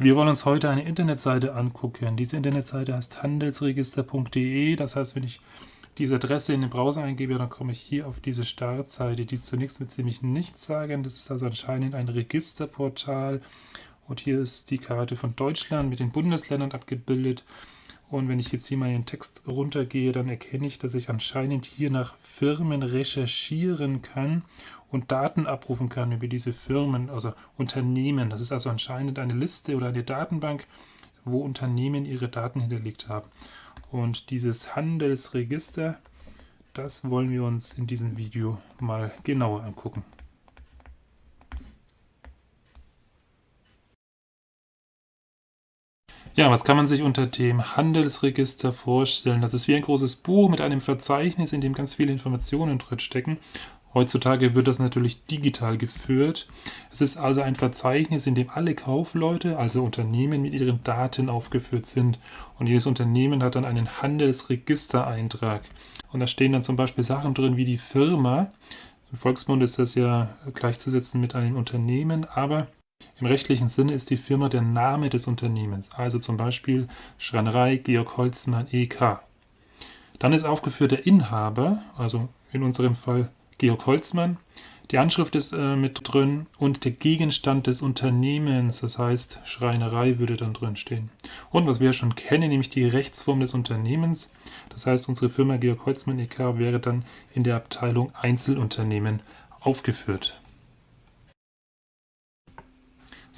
Wir wollen uns heute eine Internetseite angucken. Diese Internetseite heißt handelsregister.de. Das heißt, wenn ich diese Adresse in den Browser eingebe, dann komme ich hier auf diese Startseite. Die zunächst mit ziemlich nichts sagen. Das ist also anscheinend ein Registerportal. Und hier ist die Karte von Deutschland mit den Bundesländern abgebildet. Und wenn ich jetzt hier mal den Text runtergehe, dann erkenne ich, dass ich anscheinend hier nach Firmen recherchieren kann und Daten abrufen kann über diese Firmen, also Unternehmen. Das ist also anscheinend eine Liste oder eine Datenbank, wo Unternehmen ihre Daten hinterlegt haben. Und dieses Handelsregister, das wollen wir uns in diesem Video mal genauer angucken. Ja, was kann man sich unter dem Handelsregister vorstellen? Das ist wie ein großes Buch mit einem Verzeichnis, in dem ganz viele Informationen drin stecken. Heutzutage wird das natürlich digital geführt. Es ist also ein Verzeichnis, in dem alle Kaufleute, also Unternehmen, mit ihren Daten aufgeführt sind. Und jedes Unternehmen hat dann einen Handelsregistereintrag. Und da stehen dann zum Beispiel Sachen drin wie die Firma. Im Volksmund ist das ja gleichzusetzen mit einem Unternehmen, aber im rechtlichen Sinne ist die Firma der Name des Unternehmens, also zum Beispiel Schreinerei Georg Holzmann e.K. Dann ist aufgeführt der Inhaber, also in unserem Fall Georg Holzmann. Die Anschrift ist äh, mit drin und der Gegenstand des Unternehmens, das heißt Schreinerei würde dann drin stehen. Und was wir schon kennen, nämlich die Rechtsform des Unternehmens. Das heißt, unsere Firma Georg Holzmann e.K. wäre dann in der Abteilung Einzelunternehmen aufgeführt.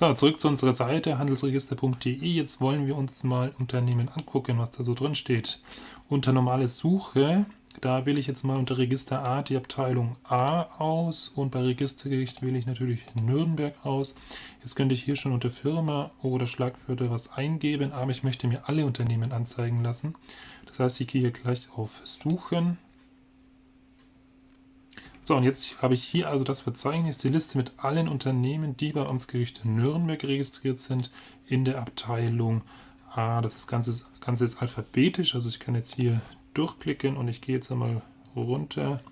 So, zurück zu unserer Seite handelsregister.de. Jetzt wollen wir uns mal Unternehmen angucken, was da so drin steht. Unter normale Suche da wähle ich jetzt mal unter Registerart die Abteilung A aus und bei Registergericht wähle ich natürlich Nürnberg aus. Jetzt könnte ich hier schon unter Firma oder Schlagwörter was eingeben, aber ich möchte mir alle Unternehmen anzeigen lassen. Das heißt, ich gehe hier gleich auf Suchen. So, und jetzt habe ich hier also das Verzeichnis, die Liste mit allen Unternehmen, die bei Amtsgericht Nürnberg registriert sind, in der Abteilung A. Das Ganze, Ganze ist alphabetisch, also ich kann jetzt hier durchklicken und ich gehe jetzt einmal runter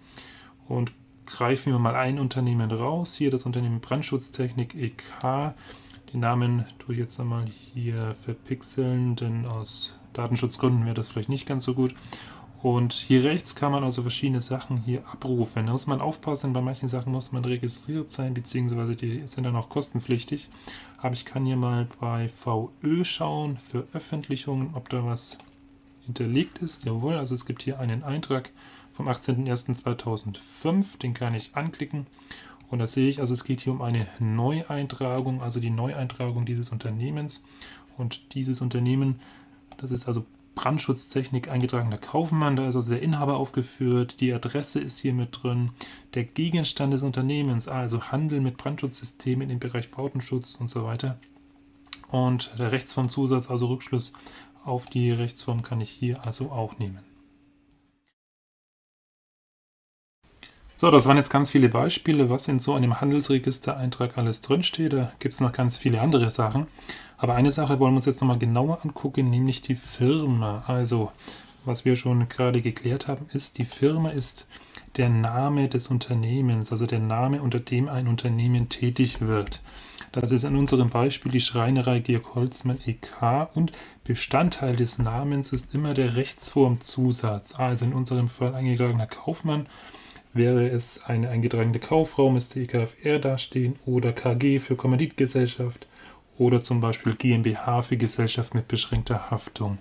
und greife mir mal ein Unternehmen raus. Hier das Unternehmen Brandschutztechnik EK. Den Namen tue ich jetzt einmal hier verpixeln, denn aus Datenschutzgründen wäre das vielleicht nicht ganz so gut. Und hier rechts kann man also verschiedene Sachen hier abrufen. Da muss man aufpassen, bei manchen Sachen muss man registriert sein, beziehungsweise die sind dann auch kostenpflichtig. Aber ich kann hier mal bei VÖ schauen, Veröffentlichungen, ob da was hinterlegt ist. Jawohl, also es gibt hier einen Eintrag vom 18.01.2005, den kann ich anklicken und da sehe ich, also es geht hier um eine Neueintragung, also die Neueintragung dieses Unternehmens und dieses Unternehmen, das ist also Brandschutztechnik eingetragener Kaufmann, da ist also der Inhaber aufgeführt, die Adresse ist hier mit drin, der Gegenstand des Unternehmens, also Handel mit Brandschutzsystemen im Bereich Bautenschutz und so weiter. Und der Rechtsformzusatz, also Rückschluss auf die Rechtsform kann ich hier also auch nehmen. So, das waren jetzt ganz viele Beispiele, was in so einem Handelsregistereintrag alles drinsteht. Da gibt es noch ganz viele andere Sachen. Aber eine Sache wollen wir uns jetzt nochmal genauer angucken, nämlich die Firma. Also, was wir schon gerade geklärt haben, ist, die Firma ist der Name des Unternehmens, also der Name, unter dem ein Unternehmen tätig wird. Das ist in unserem Beispiel die Schreinerei Georg Holzmann e.K. und Bestandteil des Namens ist immer der Rechtsformzusatz. Also in unserem Fall eingetragener Kaufmann wäre es eine eingetragene Kaufraum, müsste EKFR dastehen oder KG für Kommanditgesellschaft oder zum Beispiel GmbH für Gesellschaft mit beschränkter Haftung.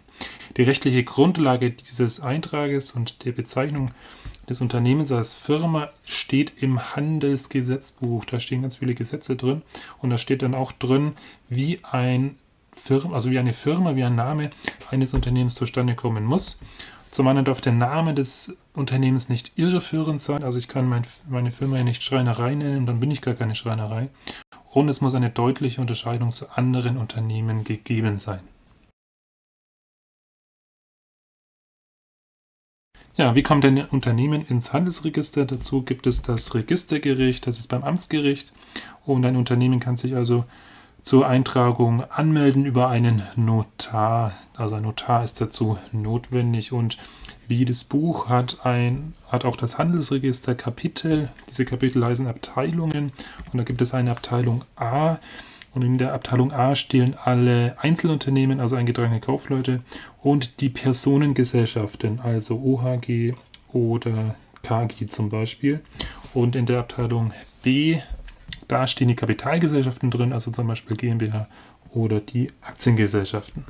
Die rechtliche Grundlage dieses Eintrages und der Bezeichnung des Unternehmens als Firma steht im Handelsgesetzbuch. Da stehen ganz viele Gesetze drin und da steht dann auch drin, wie ein Firma, also wie eine Firma, wie ein Name eines Unternehmens zustande kommen muss. Zum einen darf der Name des Unternehmens nicht irreführend sein, also ich kann mein, meine Firma ja nicht Schreinerei nennen, dann bin ich gar keine Schreinerei. Und es muss eine deutliche Unterscheidung zu anderen Unternehmen gegeben sein. Ja, wie kommt denn ein Unternehmen ins Handelsregister? Dazu gibt es das Registergericht, das ist beim Amtsgericht. Und ein Unternehmen kann sich also zur Eintragung anmelden über einen Notar. Also ein Notar ist dazu notwendig und jedes Buch hat, ein, hat auch das Handelsregister Kapitel. Diese Kapitel heißen Abteilungen und da gibt es eine Abteilung A Und in der Abteilung A stehen alle Einzelunternehmen, also eingetragene Kaufleute, und die Personengesellschaften, also OHG oder KG zum Beispiel. Und in der Abteilung B, da stehen die Kapitalgesellschaften drin, also zum Beispiel GmbH oder die Aktiengesellschaften.